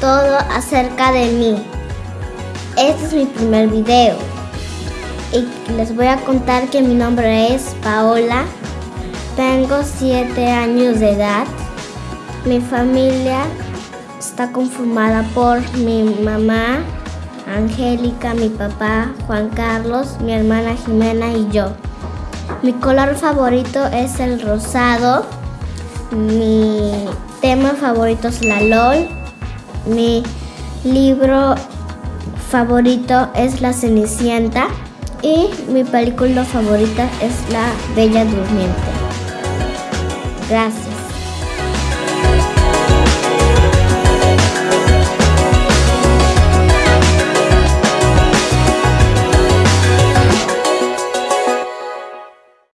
todo acerca de mí. Este es mi primer video y les voy a contar que mi nombre es Paola. Tengo 7 años de edad. Mi familia está conformada por mi mamá, Angélica, mi papá, Juan Carlos, mi hermana Jimena y yo. Mi color favorito es el rosado. Mi favorito es la LOL. Mi libro favorito es La Cenicienta. Y mi película favorita es La Bella Durmiente. Gracias.